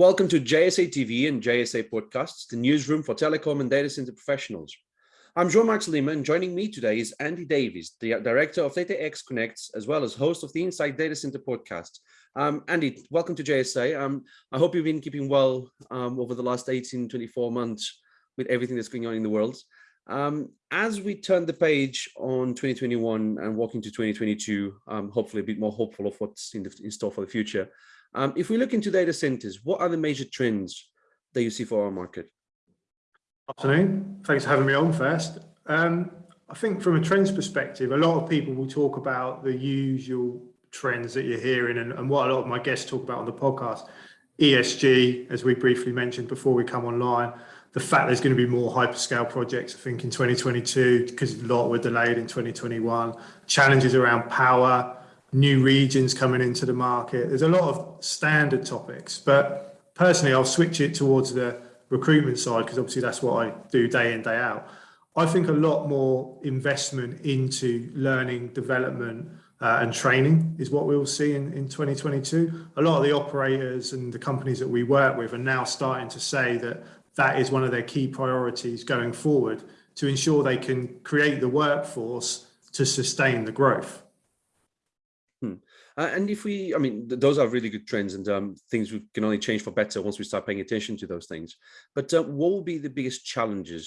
Welcome to JSA TV and JSA Podcasts, the newsroom for telecom and data center professionals. I'm Jean-Marc Lima and joining me today is Andy Davies, the director of DataX Connects, as well as host of the Inside Data Center podcast. Um, Andy, welcome to JSA. Um, I hope you've been keeping well um, over the last 18, 24 months with everything that's going on in the world. Um, as we turn the page on 2021 and walk into 2022, um, hopefully a bit more hopeful of what's in, the, in store for the future, um, if we look into data centers, what are the major trends that you see for our market? Afternoon. Thanks for having me on first. Um, I think from a trends perspective, a lot of people will talk about the usual trends that you're hearing and, and what a lot of my guests talk about on the podcast. ESG, as we briefly mentioned before we come online, the fact there's going to be more hyperscale projects, I think, in 2022, because a lot were delayed in 2021, challenges around power, new regions coming into the market. There's a lot of standard topics, but personally, I'll switch it towards the recruitment side because obviously that's what I do day in, day out. I think a lot more investment into learning, development, uh, and training is what we'll see in, in 2022. A lot of the operators and the companies that we work with are now starting to say that that is one of their key priorities going forward to ensure they can create the workforce to sustain the growth. Uh, and if we, I mean, th those are really good trends and um, things we can only change for better once we start paying attention to those things. But uh, what will be the biggest challenges?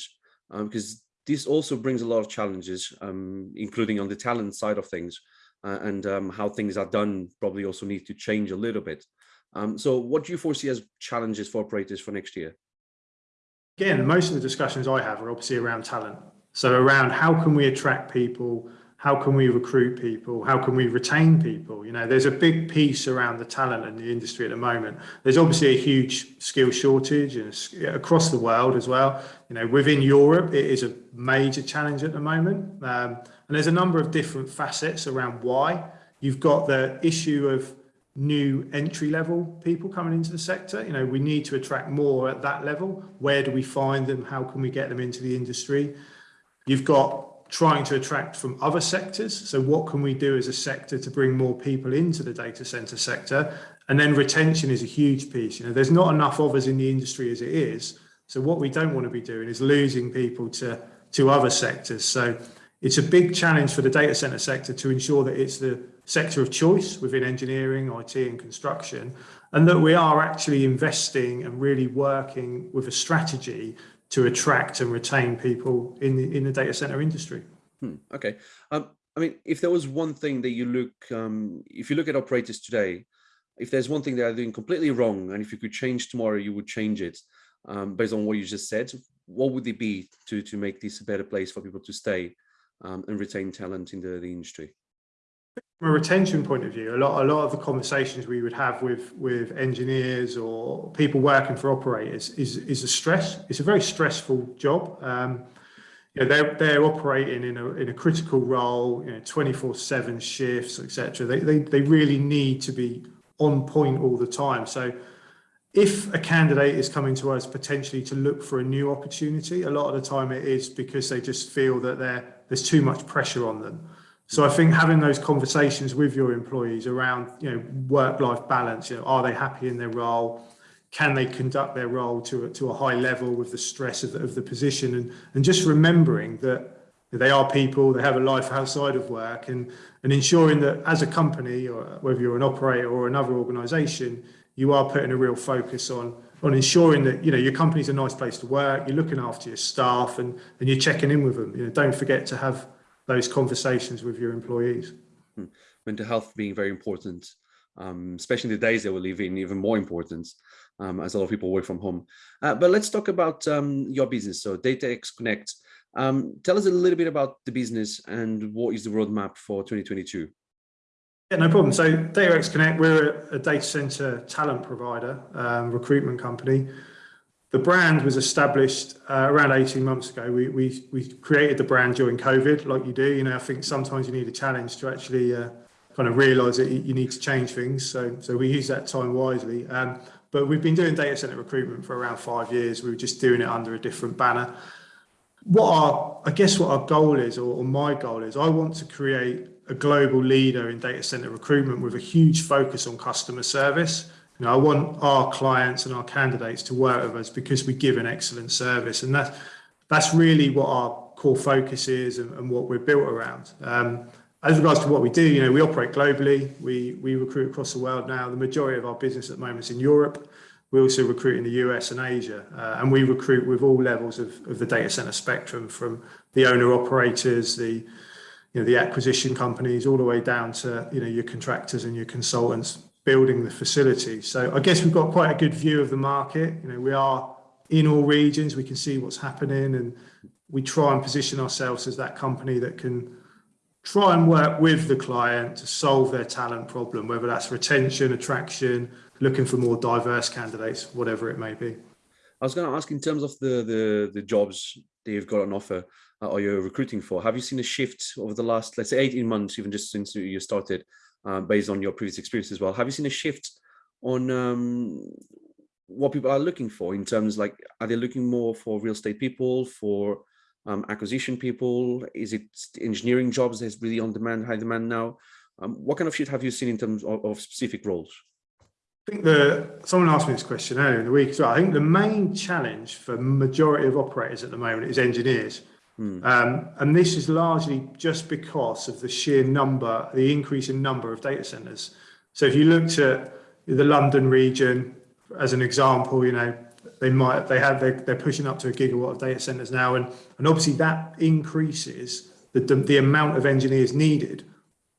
Um, because this also brings a lot of challenges, um, including on the talent side of things uh, and um, how things are done probably also need to change a little bit. Um, so what do you foresee as challenges for operators for next year? Again, most of the discussions I have are obviously around talent. So around how can we attract people how can we recruit people? How can we retain people? You know there's a big piece around the talent in the industry at the moment. There's obviously a huge skill shortage across the world as well. You know within europe it is a major challenge at the moment. Um, and there's a number of different facets around why. You've got the issue of new entry level people coming into the sector. You know we need to attract more at that level. Where do we find them? How can we get them into the industry? You've got trying to attract from other sectors. So what can we do as a sector to bring more people into the data center sector? And then retention is a huge piece. You know, there's not enough of us in the industry as it is. So what we don't want to be doing is losing people to, to other sectors. So it's a big challenge for the data center sector to ensure that it's the sector of choice within engineering, IT and construction, and that we are actually investing and really working with a strategy to attract and retain people in the in the data center industry. Hmm, okay. Um, I mean, if there was one thing that you look, um, if you look at operators today, if there's one thing they are doing completely wrong, and if you could change tomorrow, you would change it um, based on what you just said. What would it be to to make this a better place for people to stay um, and retain talent in the, the industry? From a retention point of view, a lot, a lot of the conversations we would have with with engineers or people working for operators is is a stress. It's a very stressful job. Um, you know, they're they're operating in a in a critical role, you know, 24/7 shifts, etc. They, they they really need to be on point all the time. So if a candidate is coming to us potentially to look for a new opportunity, a lot of the time it is because they just feel that there's too much pressure on them. So I think having those conversations with your employees around, you know, work-life balance, you know, are they happy in their role? Can they conduct their role to a, to a high level with the stress of the, of the position? And, and just remembering that they are people, they have a life outside of work and, and ensuring that as a company, or whether you're an operator or another organization, you are putting a real focus on on ensuring that you know your company's a nice place to work, you're looking after your staff and, and you're checking in with them. You know, don't forget to have those conversations with your employees. Hmm. Mental health being very important, um, especially in the days that we live in, even more important um, as a lot of people work from home. Uh, but let's talk about um, your business. So DataX Connect. Um, tell us a little bit about the business and what is the roadmap for 2022? Yeah, no problem. So DataX Connect, we're a, a data center talent provider, um, recruitment company the brand was established uh, around 18 months ago. We, we, we created the brand during COVID, like you do. You know, I think sometimes you need a challenge to actually uh, kind of realise that you need to change things. So, so we use that time wisely. Um, but we've been doing data center recruitment for around five years. We were just doing it under a different banner. What our, I guess what our goal is, or, or my goal is, I want to create a global leader in data center recruitment with a huge focus on customer service Know, I want our clients and our candidates to work with us because we give an excellent service, and that's that's really what our core focus is and, and what we're built around. Um, as regards to what we do, you know, we operate globally. We we recruit across the world now. The majority of our business at the moment is in Europe. We also recruit in the US and Asia, uh, and we recruit with all levels of, of the data center spectrum, from the owner operators, the you know the acquisition companies, all the way down to you know your contractors and your consultants building the facility. So I guess we've got quite a good view of the market. You know, we are in all regions. We can see what's happening, and we try and position ourselves as that company that can try and work with the client to solve their talent problem, whether that's retention, attraction, looking for more diverse candidates, whatever it may be. I was going to ask in terms of the the, the jobs that you've got on offer uh, or you're recruiting for, have you seen a shift over the last, let's say 18 months, even just since you started, uh, based on your previous experience as well? Have you seen a shift on um, what people are looking for in terms like, are they looking more for real estate people, for um, acquisition people? Is it engineering jobs that's really on demand, high demand now? Um, what kind of shift have you seen in terms of, of specific roles? I think the someone asked me this question earlier in the week well. I think the main challenge for majority of operators at the moment is engineers. Hmm. Um, and this is largely just because of the sheer number, the increase in number of data centers. So if you looked at the London region as an example, you know, they might, they have, they're, they're pushing up to a gigawatt of data centers now. And, and obviously that increases the, the, the amount of engineers needed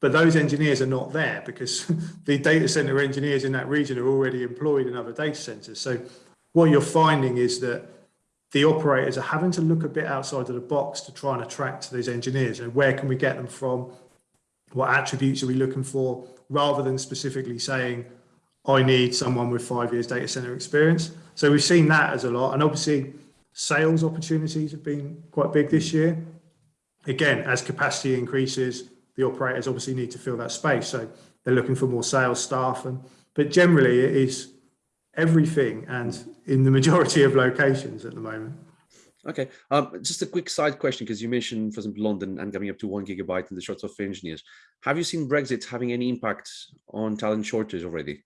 but those engineers are not there because the data center engineers in that region are already employed in other data centers. So what you're finding is that the operators are having to look a bit outside of the box to try and attract those engineers. And where can we get them from? What attributes are we looking for? Rather than specifically saying, I need someone with five years data center experience. So we've seen that as a lot. And obviously sales opportunities have been quite big this year. Again, as capacity increases, the operators obviously need to fill that space. So they're looking for more sales staff. And but generally, it is everything and in the majority of locations at the moment. Okay, um, just a quick side question because you mentioned, for example, London and coming up to one gigabyte in the shorts of engineers. Have you seen Brexit having any impact on talent shortage already?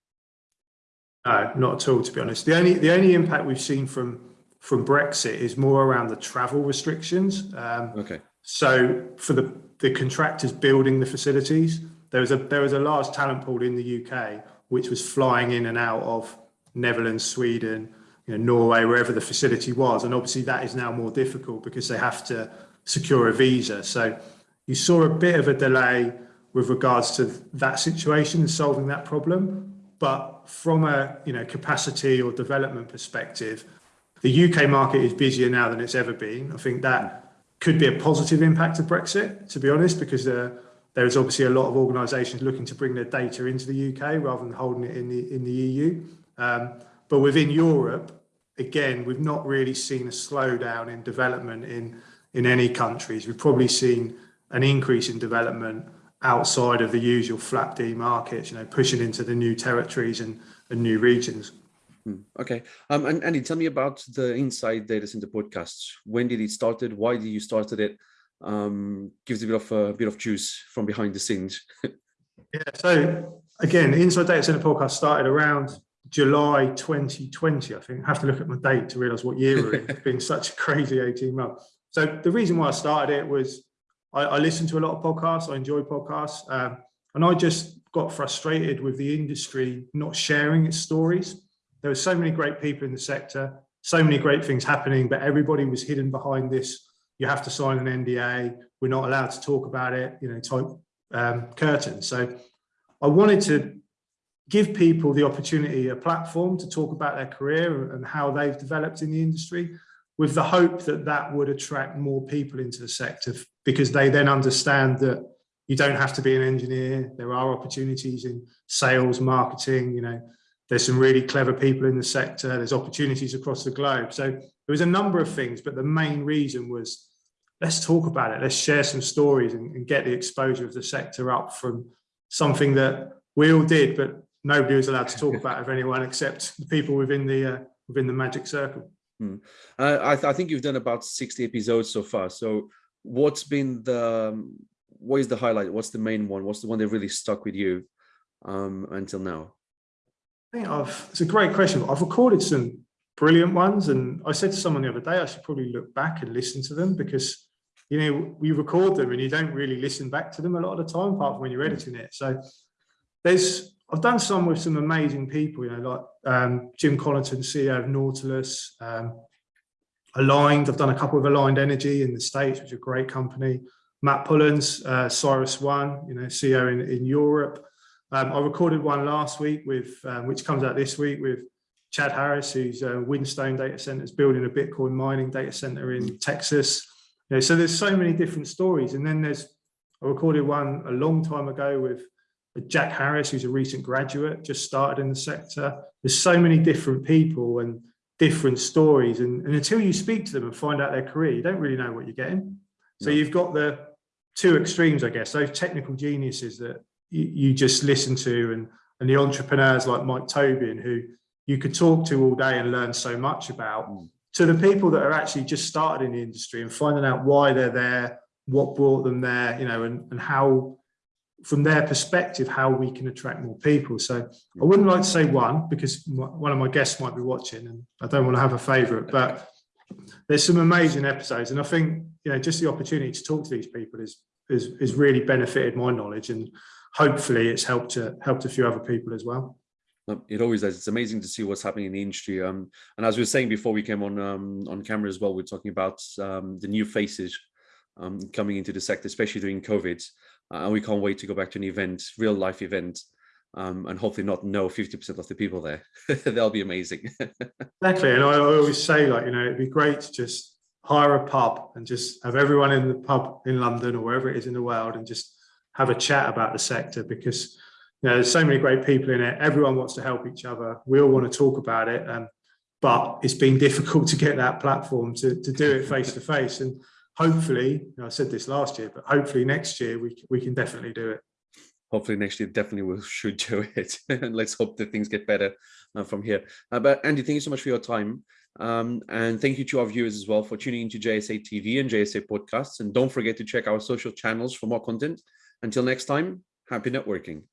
No, not at all. To be honest, the only the only impact we've seen from from Brexit is more around the travel restrictions. Um, okay. So for the the contractors building the facilities. There was a there was a large talent pool in the UK which was flying in and out of Netherlands, Sweden, you know, Norway, wherever the facility was, and obviously that is now more difficult because they have to secure a visa. So you saw a bit of a delay with regards to that situation and solving that problem. But from a you know capacity or development perspective, the UK market is busier now than it's ever been. I think that could be a positive impact of Brexit, to be honest, because uh, there is obviously a lot of organisations looking to bring their data into the UK rather than holding it in the in the EU. Um, but within Europe, again, we've not really seen a slowdown in development in in any countries. We've probably seen an increase in development outside of the usual FLAP-D markets, you know, pushing into the new territories and, and new regions. Hmm, okay. Um, and Andy, tell me about the Inside Data Center podcast. When did it started? Why did you started it? Um, gives a bit of a bit of juice from behind the scenes. yeah. So again, Inside Data Center podcast started around July 2020. I think I have to look at my date to realize what year we're in. It's been such a crazy 18 months. So the reason why I started it was I, I listened to a lot of podcasts. I enjoy podcasts. Um, and I just got frustrated with the industry not sharing its stories. There were so many great people in the sector, so many great things happening, but everybody was hidden behind this. You have to sign an NDA. We're not allowed to talk about it, you know, type um, curtain. So I wanted to give people the opportunity, a platform to talk about their career and how they've developed in the industry with the hope that that would attract more people into the sector because they then understand that you don't have to be an engineer. There are opportunities in sales, marketing, you know, there's some really clever people in the sector. There's opportunities across the globe. So there was a number of things, but the main reason was let's talk about it. Let's share some stories and, and get the exposure of the sector up from something that we all did, but nobody was allowed to talk about of anyone except the people within the uh, within the magic circle. Hmm. Uh, I, th I, think you've done about 60 episodes so far. So what's been the, um, what is the highlight? What's the main one? What's the one that really stuck with you um, until now? I think I've, it's a great question. I've recorded some brilliant ones. And I said to someone the other day, I should probably look back and listen to them because, you know, we record them and you don't really listen back to them a lot of the time, apart from when you're editing it. So there's, I've done some with some amazing people, you know, like um, Jim Connaughton, CEO of Nautilus, um, Aligned. I've done a couple of Aligned Energy in the States, which is a great company. Matt Pullens, uh, CyrusOne, you know, CEO in, in Europe. Um, I recorded one last week with, um, which comes out this week with Chad Harris, who's uh, Whinstone Data Centers building a Bitcoin mining data center in Texas. You know, so there's so many different stories. And then there's, I recorded one a long time ago with Jack Harris, who's a recent graduate, just started in the sector. There's so many different people and different stories. And, and until you speak to them and find out their career, you don't really know what you're getting. So no. you've got the two extremes, I guess, those technical geniuses that you, you just listen to and, and the entrepreneurs like Mike Tobin, who you could talk to all day and learn so much about mm. to the people that are actually just started in the industry and finding out why they're there, what brought them there, you know, and, and how, from their perspective, how we can attract more people. So I wouldn't like to say one because one of my guests might be watching and I don't want to have a favorite, but there's some amazing episodes. And I think, you know, just the opportunity to talk to these people is, is, is really benefited my knowledge and hopefully it's helped to helped a few other people as well. It always does. It's amazing to see what's happening in the industry. Um, and as we were saying before we came on um, on camera as well, we're talking about um, the new faces um, coming into the sector, especially during COVID. Uh, and we can't wait to go back to an event, real life event, um, and hopefully not know 50% of the people there. That'll be amazing. exactly. And I always say, like, you know, it'd be great to just hire a pub and just have everyone in the pub in London or wherever it is in the world and just have a chat about the sector because you know, there's so many great people in it. Everyone wants to help each other. We all want to talk about it. Um, but it's been difficult to get that platform to, to do it face to face. And hopefully, I said this last year, but hopefully next year we, we can definitely do it. Hopefully next year definitely we should do it. and let's hope that things get better uh, from here. Uh, but Andy, thank you so much for your time. Um, and thank you to our viewers as well for tuning into JSA TV and JSA podcasts. And don't forget to check our social channels for more content. Until next time, happy networking.